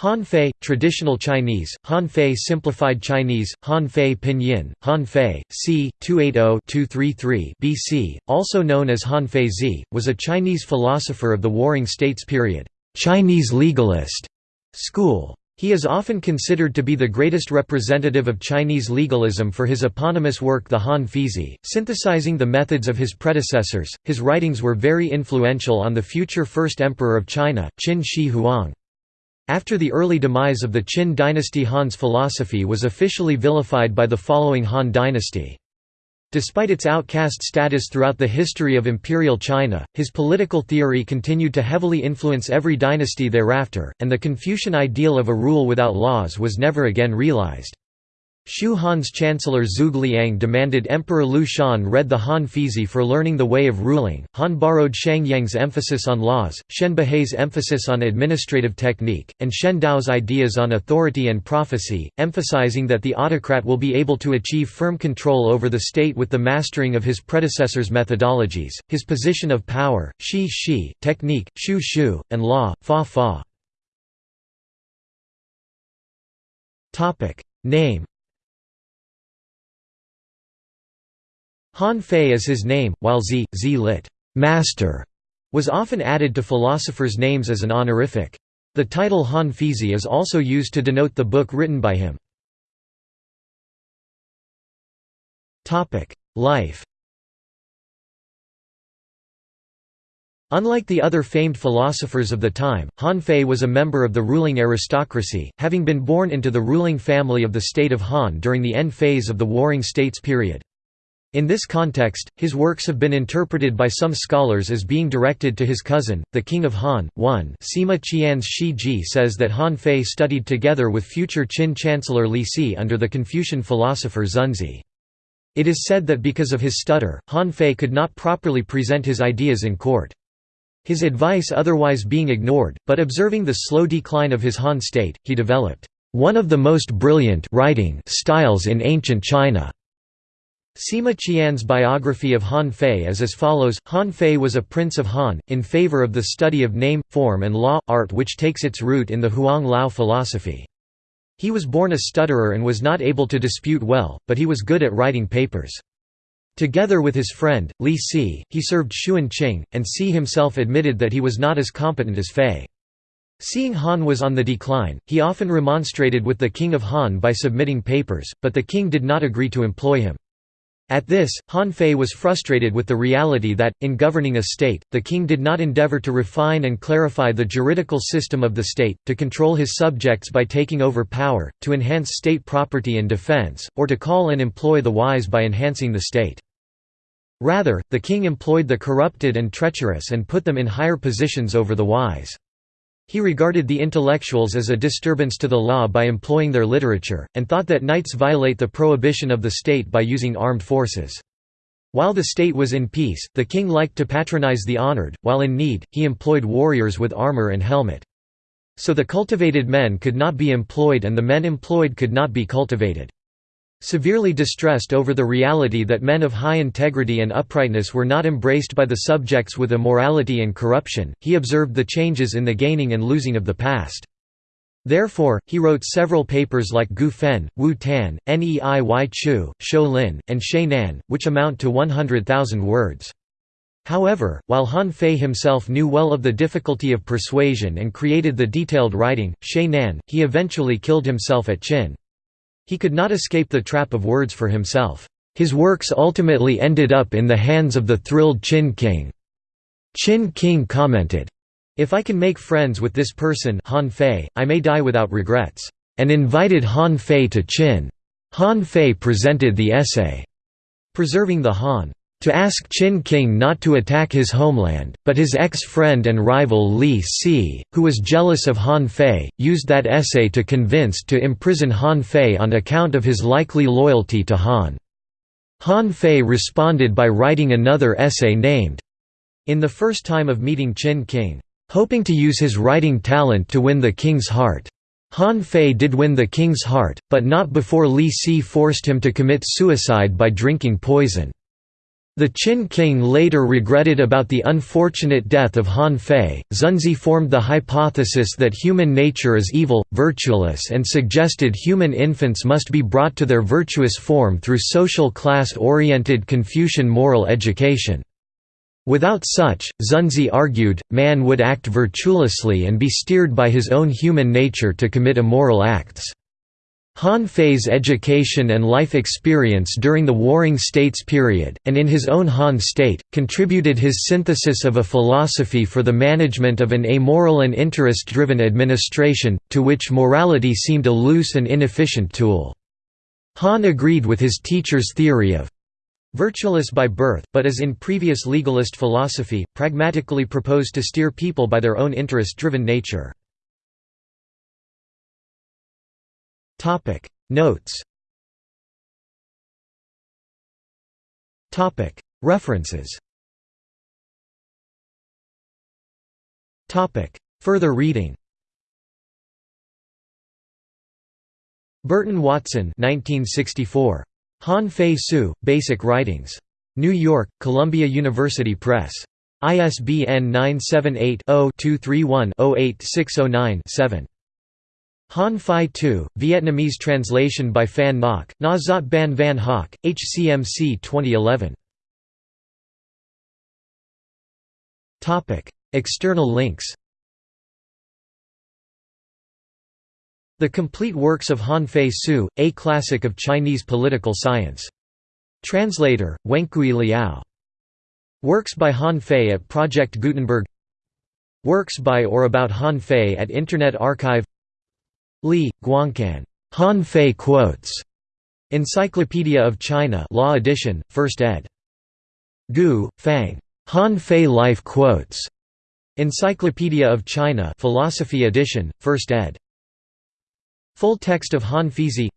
Han Fei, traditional Chinese, Han Fei simplified Chinese, Han Fei pinyin, Han Fei, c. 280-233 BC, also known as Han Fei Zi, was a Chinese philosopher of the Warring States period, Chinese legalist school. He is often considered to be the greatest representative of Chinese legalism for his eponymous work The Han Feizi, synthesizing the methods of his predecessors. His writings were very influential on the future first emperor of China, Qin Shi Huang. After the early demise of the Qin dynasty Han's philosophy was officially vilified by the following Han dynasty. Despite its outcast status throughout the history of imperial China, his political theory continued to heavily influence every dynasty thereafter, and the Confucian ideal of a rule without laws was never again realized. Shu Han's chancellor Zhuge Liang demanded Emperor Liu Shan read the Han Feizi for learning the way of ruling. Han borrowed Shang Yang's emphasis on laws, Shen Buhai's emphasis on administrative technique, and Shen Dao's ideas on authority and prophecy, emphasizing that the autocrat will be able to achieve firm control over the state with the mastering of his predecessors' methodologies. His position of power, Shi Shi, technique, Shu Shu, and law, Fa Fa. Name Han Fei is his name, while Zi, Zi lit. Master, was often added to philosophers' names as an honorific. The title Han Feizi is also used to denote the book written by him. Life Unlike the other famed philosophers of the time, Han Fei was a member of the ruling aristocracy, having been born into the ruling family of the state of Han during the end phase of the Warring States period. In this context, his works have been interpreted by some scholars as being directed to his cousin, the king of Han. 1 Sima Qian's Shi Ji says that Han Fei studied together with future Qin Chancellor Li Si under the Confucian philosopher Xunzi. It is said that because of his stutter, Han Fei could not properly present his ideas in court. His advice otherwise being ignored, but observing the slow decline of his Han state, he developed one of the most brilliant writing styles in ancient China. Sima Qian's biography of Han Fei is as follows, Han Fei was a prince of Han, in favor of the study of name, form and law, art which takes its root in the Huang Lao philosophy. He was born a stutterer and was not able to dispute well, but he was good at writing papers. Together with his friend, Li Si, he served Xun Qing, and Si himself admitted that he was not as competent as Fei. Seeing Han was on the decline, he often remonstrated with the king of Han by submitting papers, but the king did not agree to employ him. At this, Han Fei was frustrated with the reality that, in governing a state, the king did not endeavor to refine and clarify the juridical system of the state, to control his subjects by taking over power, to enhance state property and defense, or to call and employ the wise by enhancing the state. Rather, the king employed the corrupted and treacherous and put them in higher positions over the wise. He regarded the intellectuals as a disturbance to the law by employing their literature, and thought that knights violate the prohibition of the state by using armed forces. While the state was in peace, the king liked to patronize the honored, while in need, he employed warriors with armor and helmet. So the cultivated men could not be employed and the men employed could not be cultivated. Severely distressed over the reality that men of high integrity and uprightness were not embraced by the subjects with immorality and corruption, he observed the changes in the gaining and losing of the past. Therefore, he wrote several papers like Gu Fen, Wu Tan, Nei Chu, Shou Lin, and Shui Nan, which amount to 100,000 words. However, while Han Fei himself knew well of the difficulty of persuasion and created the detailed writing, Shui Nan, he eventually killed himself at Qin. He could not escape the trap of words for himself. His works ultimately ended up in the hands of the thrilled Qin king. Qin king commented, If I can make friends with this person Han Fei, I may die without regrets, and invited Han Fei to Qin. Han Fei presented the essay, Preserving the Han to ask Qin King not to attack his homeland, but his ex-friend and rival Li Si, who was jealous of Han Fei, used that essay to convince to imprison Han Fei on account of his likely loyalty to Han. Han Fei responded by writing another essay named, In the first time of meeting Qin King, hoping to use his writing talent to win the king's heart. Han Fei did win the king's heart, but not before Li Si forced him to commit suicide by drinking poison. The Qin king later regretted about the unfortunate death of Han Fei. Xunzi formed the hypothesis that human nature is evil, virtueless, and suggested human infants must be brought to their virtuous form through social class oriented Confucian moral education. Without such, Xunzi argued, man would act virtuously and be steered by his own human nature to commit immoral acts. Han Fei's education and life experience during the Warring States period, and in his own Han state, contributed his synthesis of a philosophy for the management of an amoral and interest-driven administration, to which morality seemed a loose and inefficient tool. Han agreed with his teacher's theory of virtueless by birth, but as in previous legalist philosophy, pragmatically proposed to steer people by their own interest-driven nature. Topic. Notes. Topic. References. Topic. Further reading. Burton Watson 1964. Han Fei Tzu, Basic Writings. New York, Columbia University Press. ISBN 978 0 231 08609 Han Phi Tu, Vietnamese translation by Phan Ngoc, Na Zot Ban Van Hoc, HCMC 2011. External links The Complete Works of Han Fei Tzu, a classic of Chinese political science. Translator, Wencui Liao. Works by Han Fei at Project Gutenberg Works by or about Han Fei at Internet Archive Li, Guangcan. Han Fei quotes. Encyclopedia of China Law Edition, 1st ed. Gu, Fang. Han Fei Life Quotes. Encyclopedia of China Philosophy Edition, 1st ed. Full text of Han Feizi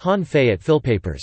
Han Fei at Philpapers